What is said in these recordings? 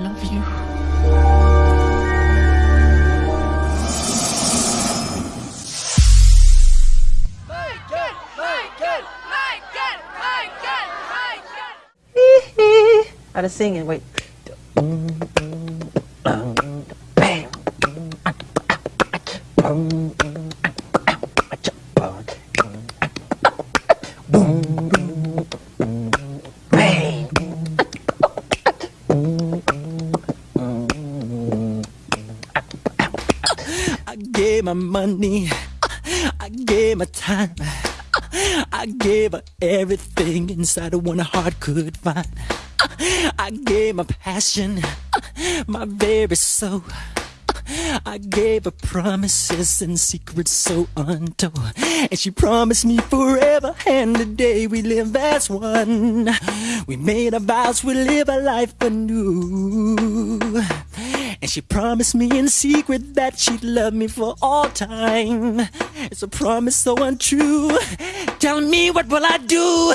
love you. How to sing it? Wait. Gave my money, I gave my time, I gave her everything inside of one heart could find. I gave my passion, my very soul. I gave her promises and secrets so untold. And she promised me forever and the day we live as one. We made our vows, we live a life anew. And she promised me in secret that she'd love me for all time. It's a promise so untrue. Tell me what will I do?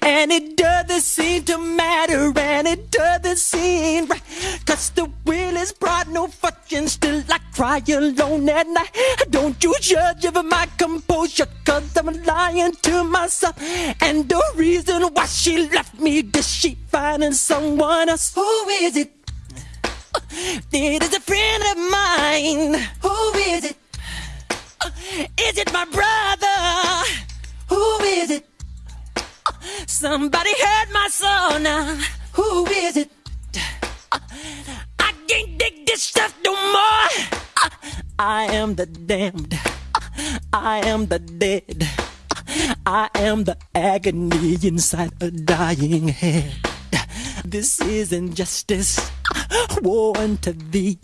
And it doesn't seem to matter, and it doesn't seem right. Cause the will is brought no fortune, still I cry alone at night. Don't you judge over my composure, cause I'm lying to myself. And the reason why she left me, did she finding someone else? Who is it? It is a friend of mine. Who is it? Uh, is it my brother? Who is it? Somebody hurt my soul now. Who is it? Uh, I can't take this stuff no more. Uh, I am the damned. I am the dead. I am the agony inside a dying head. This is injustice. Woe unto thee.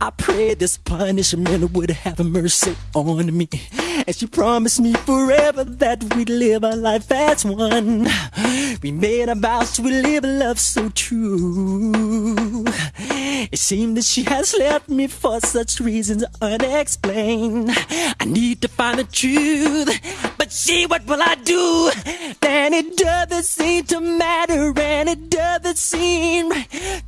I pray this punishment would have mercy on me. And she promised me forever that we'd live a life as one. We made a vow to live a love so true. It seemed that she has left me for such reasons unexplained. I need to find the truth. But see, what will I do? Then it doesn't seem to matter, and it doesn't seem right.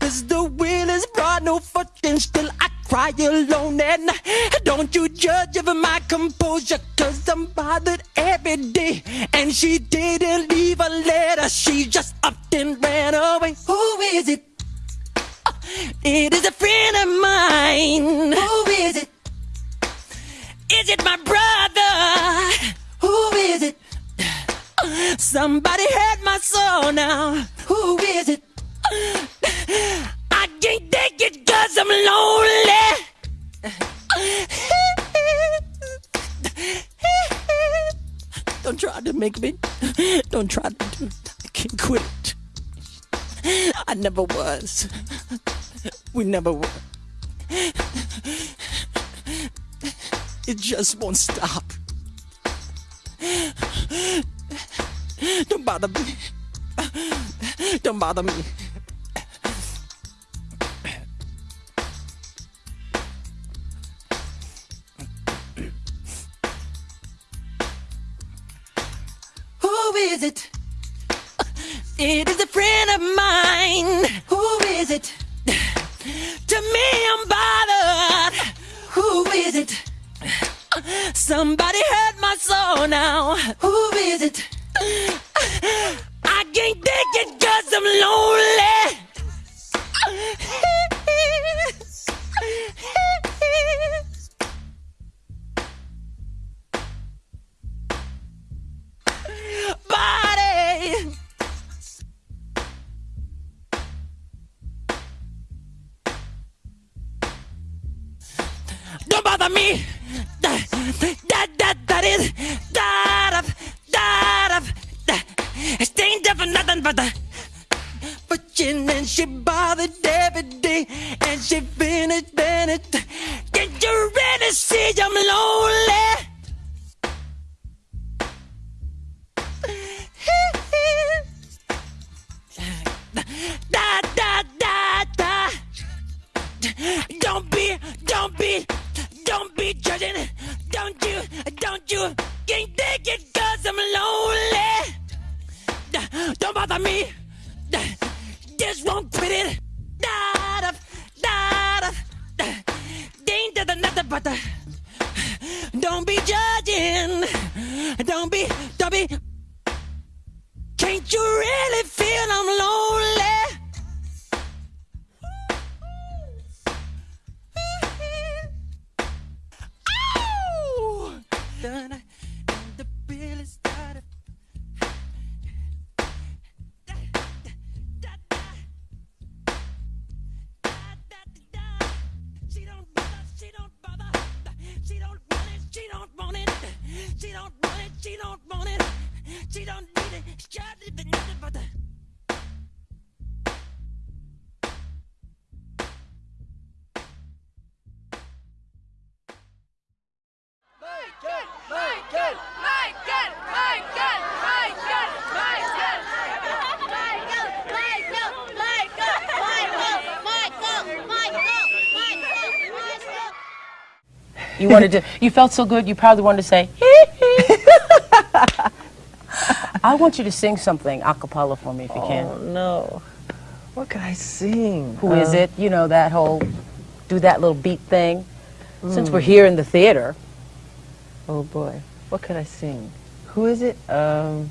Still I cry alone at night. Don't you judge over my composure, cause I'm bothered every day. And she didn't leave a letter, she just up and ran away. Who is it? It is a friend of mine. Who is it? Is it my brother? Who is it? Somebody hurt my soul now. Who is it? Lonely. Don't try to make me. Don't try to do it. I can't quit it. I never was. We never were. It just won't stop. Don't bother me. Don't bother me. Who is it? It is a friend of mine. Who is it? To me, I'm bothered. Who is it? Somebody hurt my soul now. Who is it? Me. That that that is that of that of It ain't for nothing but the fortune and she bothered every day and she finished Bennett. Can you really see I'm lonely? Won't quit it? Da da da da. Ain't da nothing but the. Don't be judging. Don't be. Don't be. Can't you really? She don't want it, she don't want it. She don't need it. She can't live in nothing but that. You wanted to. You felt so good. You probably wanted to say, yeah. I want you to sing something a cappella for me if you can. Oh no. What could I sing? Who is Uh, it? You know, that whole, do that little beat thing. Since Hmm. we're here in the theater, Oh boy. What could I sing? Who is it? Um,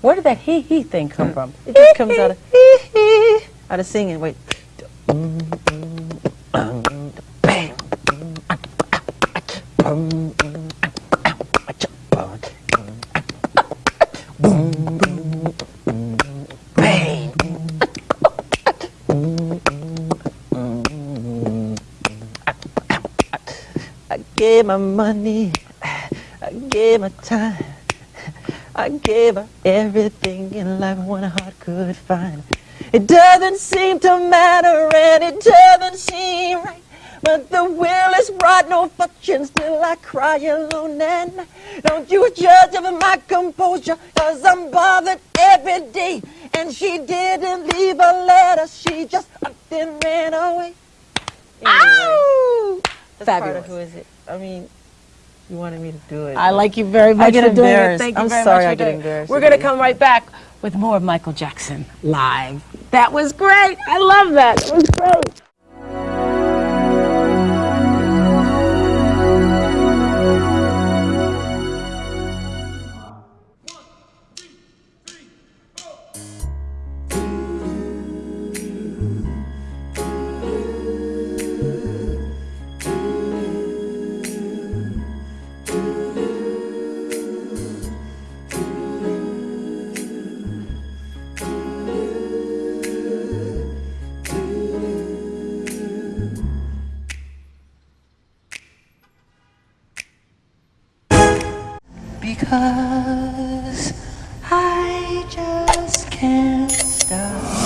where did that hee hee thing come from? it just comes out of out of singing. Wait. I gave my money, I gave my time, I gave her everything in life one heart could find. It doesn't seem to matter and it doesn't seem right. But the will is brought no fortune, still I cry alone night. Don't you judge of my composure, cause I'm bothered every day. And she didn't leave a letter, she just up and ran away. Ow! That's part Fabulous. of who is it? I mean, you wanted me to do it. I like you very much get doing it. embarrassed. Thank you I'm very sorry much I get embarrassed We're going to come right back with more of Michael Jackson live. That was great. I love that. It was great. because I just can't stop.